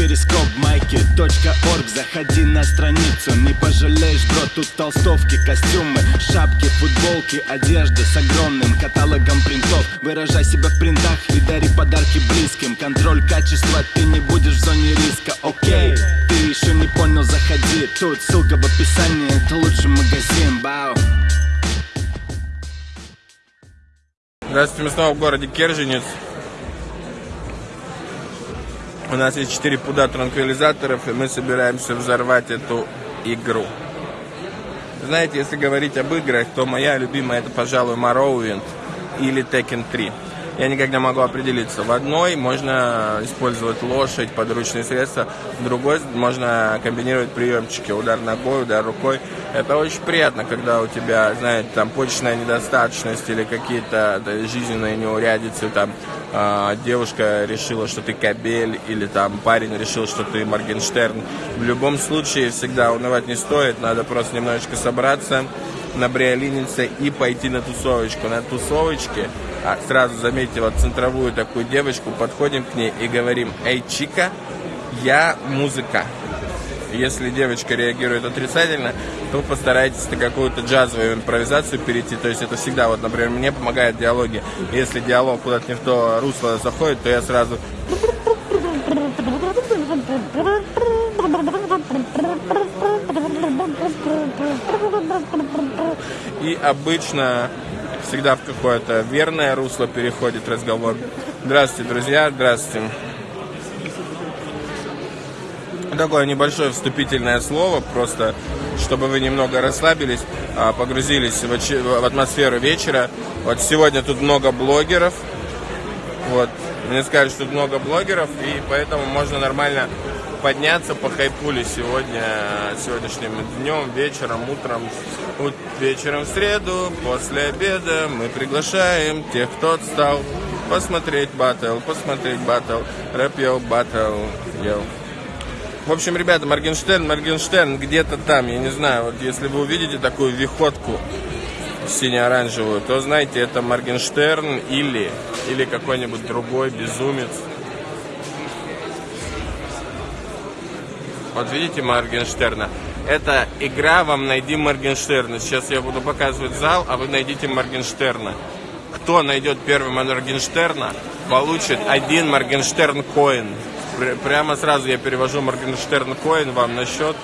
перископ майки .орг. Заходи на страницу, не пожалеешь, бро Тут толстовки, костюмы, шапки, футболки Одежда с огромным каталогом принтов. Выражай себя в принтах и дари подарки близким. Контроль качества, ты не будешь в зоне риска, окей Ты еще не понял, заходи. Тут ссылка в описании, это лучший магазин, бау Здравствуйте, мы снова в городе Керженец. У нас есть 4 пуда транквилизаторов, и мы собираемся взорвать эту игру. Знаете, если говорить об играх, то моя любимая это, пожалуй, Morrowind или Tekken 3. Я никак не могу определиться. В одной можно использовать лошадь, подручные средства, в другой можно комбинировать приемчики, удар ногой, удар рукой. Это очень приятно, когда у тебя, знаете, там почечная недостаточность или какие-то жизненные неурядицы, там э, девушка решила, что ты кабель, или там парень решил, что ты Моргенштерн. В любом случае всегда унывать не стоит, надо просто немножечко собраться, набриолиниться и пойти на тусовочку. На тусовочке, а сразу вот центровую такую девочку, подходим к ней и говорим, эй, Чика, я музыка. Если девочка реагирует отрицательно, то постарайтесь на какую-то джазовую импровизацию перейти. То есть это всегда, вот, например, мне помогает диалоги. Если диалог куда-то не в то русло заходит, то я сразу и обычно всегда в какое-то верное русло переходит разговор. Здравствуйте, друзья, здравствуйте. Такое небольшое вступительное слово, просто чтобы вы немного расслабились, а, погрузились в атмосферу вечера. Вот сегодня тут много блогеров. Вот. Мне сказали, что тут много блогеров, и поэтому можно нормально подняться по хайпуле сегодня, сегодняшним днем, вечером, утром. Вечером в среду, после обеда мы приглашаем тех, кто отстал, посмотреть батл, посмотреть батл, рэп yo, батл, yo. В общем, ребята, Моргенштерн, Моргенштерн где-то там, я не знаю, вот если вы увидите такую виходку сине-оранжевую, то знаете, это Моргенштерн или, или какой-нибудь другой безумец. Вот видите Моргенштерна? Это игра «Вам найди Моргенштерна». Сейчас я буду показывать зал, а вы найдите Моргенштерна. Кто найдет первым Моргенштерна, получит один Моргенштерн коин. Прямо сразу я перевожу Моргенштерн коин вам на счет.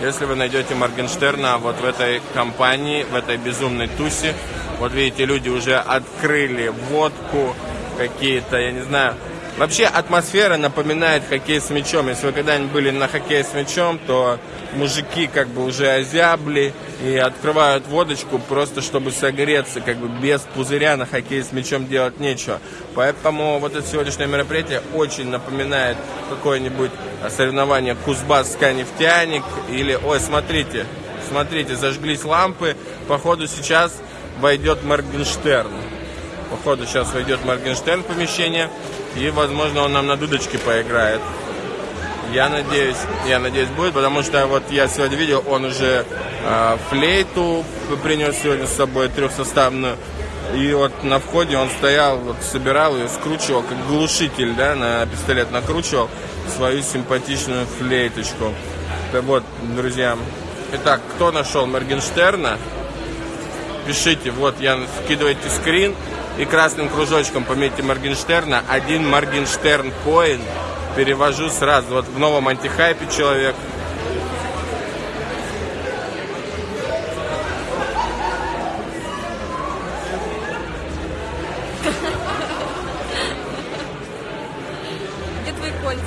Если вы найдете Моргенштерна вот в этой компании, в этой безумной тусе, вот видите, люди уже открыли водку, какие-то, я не знаю, Вообще атмосфера напоминает хоккей с мячом. Если вы когда-нибудь были на хоккее с мячом, то мужики как бы уже озябли и открывают водочку просто чтобы согреться, как бы без пузыря на хоккей с мячом делать нечего. Поэтому вот это сегодняшнее мероприятие очень напоминает какое-нибудь соревнование Кузбасска нефтяник или, ой, смотрите, смотрите, зажглись лампы, походу сейчас войдет Моргенштерн. Походу сейчас войдет Моргенштерн в помещение. И, возможно, он нам на дудочке поиграет. Я надеюсь, я надеюсь будет, потому что вот я сегодня видел, он уже э, флейту принес сегодня с собой трехсоставную. И вот на входе он стоял, вот собирал ее, скручивал, как глушитель, да, на пистолет накручивал свою симпатичную флейточку. Так вот, друзья. Итак, кто нашел Моргенштерна? Пишите, вот я скидывайте скрин и красным кружочком пометьте Моргенштерна, один Моргенштерн коин, перевожу сразу, вот в новом антихайпе человек. Где твои кольца?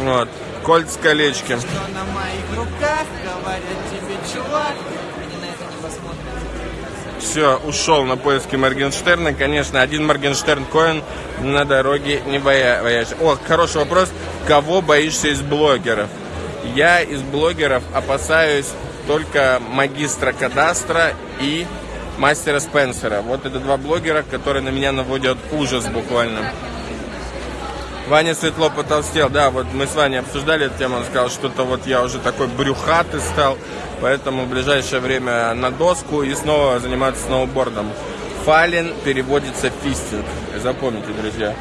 Вот, кольца колечки. Что на Все, ушел на поиски Моргенштерна. Конечно, один Моргенштерн коин на дороге не боя- боясь. О, хороший вопрос. Кого боишься из блогеров? Я из блогеров опасаюсь только магистра кадастра и мастера Спенсера. Вот это два блогера, которые на меня наводят ужас буквально. Ваня Светло потолстел, да, вот мы с Ваней обсуждали эту тему, он сказал, что-то вот я уже такой брюхатый стал, поэтому в ближайшее время на доску и снова заниматься сноубордом. Фален переводится фистинг, запомните, друзья.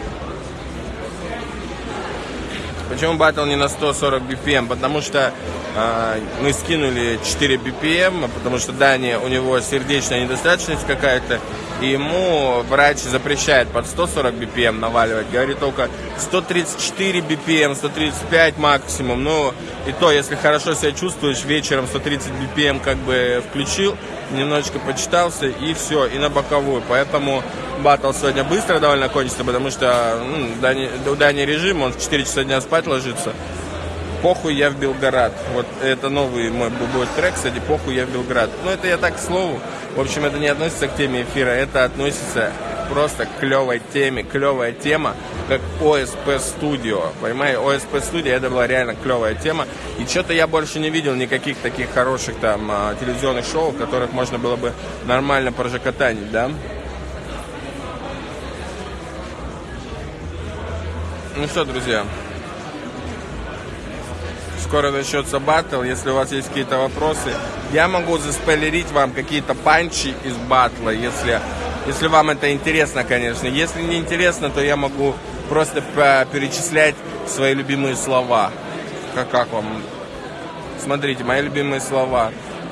Почему батл не на 140 BPM? Потому что э, мы скинули 4 BPM, потому что Дани, у него сердечная недостаточность какая-то, и ему врач запрещает под 140 BPM наваливать, говорит только 134 BPM, 135 максимум, ну и то, если хорошо себя чувствуешь, вечером 130 BPM как бы включил, немножечко почитался и все, и на боковую, поэтому батл сегодня быстро довольно кончится, потому что ну, Дани, у Дани режим, он в 4 часа дня спать ложится, Похуй, я в Белгород. Вот это новый мой будет трек, кстати, похуй, я в Белгород. Ну, это я так к слову. В общем, это не относится к теме эфира, это относится просто к клевой теме, клевая тема, как ОСП Studio. Понимаете, ОСП Studio это была реально клевая тема. И что-то я больше не видел никаких таких хороших там а, телевизионных шоу, в которых можно было бы нормально прожекотанить, да? Ну что, друзья, скоро начнется батл. Если у вас есть какие-то вопросы, я могу заспойлерить вам какие-то панчи из батла, если, если вам это интересно, конечно. Если не интересно, то я могу просто перечислять свои любимые слова. Как, как вам? Смотрите, мои любимые слова.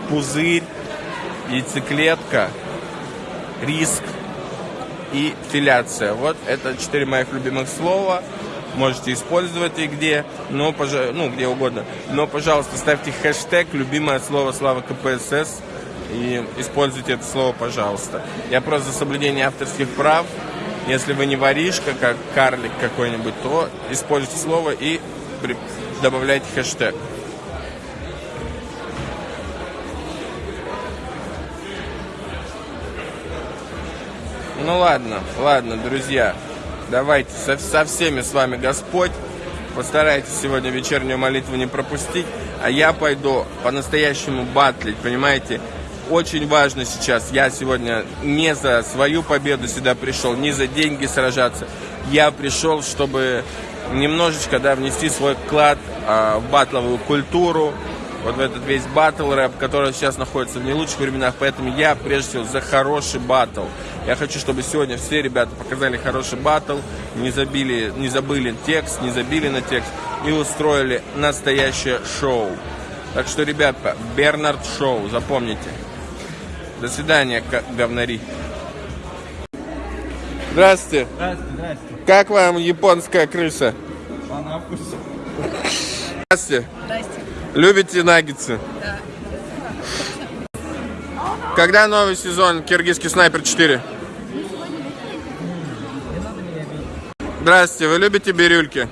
Пузырь, яйцеклетка, риск и филяция. Вот это четыре моих любимых слова можете использовать и где, но, ну, где угодно. Но, пожалуйста, ставьте хэштег «Любимое слово Слава КПСС» и используйте это слово, пожалуйста. Я просто за соблюдение авторских прав. Если вы не воришка, как карлик какой-нибудь, то используйте слово и добавляйте хэштег. Ну ладно, ладно, друзья. Давайте со, со всеми с вами Господь. Постарайтесь сегодня вечернюю молитву не пропустить. А я пойду по-настоящему батлить, понимаете? Очень важно сейчас. Я сегодня не за свою победу сюда пришел, не за деньги сражаться. Я пришел, чтобы немножечко да, внести свой вклад а, в батловую культуру, вот в этот весь батл рэп, который сейчас находится в не лучших временах. Поэтому я прежде всего за хороший батл. Я хочу, чтобы сегодня все ребята показали хороший батл, не, забили, не забыли текст, не забили на текст и устроили настоящее шоу. Так что, ребята, Бернард Шоу, запомните. До свидания, говнари. Здравствуйте. Здравствуйте, здравствуйте. Как вам японская крыса? По вкусу. Здравствуйте. Любите наггетсы? Да. Когда новый сезон Киргизский снайпер 4? Здравствуйте, вы любите бирюльки?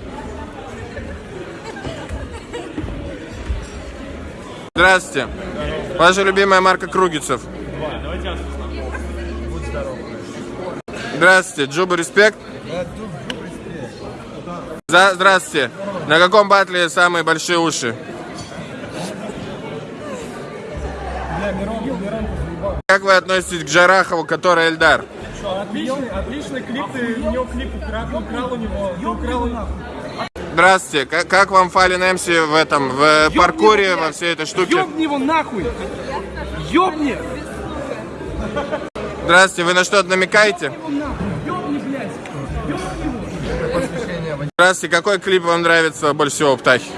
Здравствуйте. Ваша любимая марка Кругицев? Здравствуйте, Джуба Респект? Здравствуйте. На каком батле самые большие уши? Как вы относитесь к Жарахову, который Эльдар? Отличный, отличный клип, ты у него клип украл, украл у него, ты украл. Здравствуйте, как, как вам Фалин Эмси в этом, в Ёбни паркуре, его, во всей этой штуке? Ёбни его нахуй! Ёбни! Здравствуйте, вы на что-то намекаете? Ёбни, блядь! Здравствуйте, какой клип вам нравится больше всего, Птахи?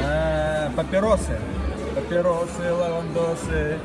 Э, Папиросы. Папиросы, лавандосы.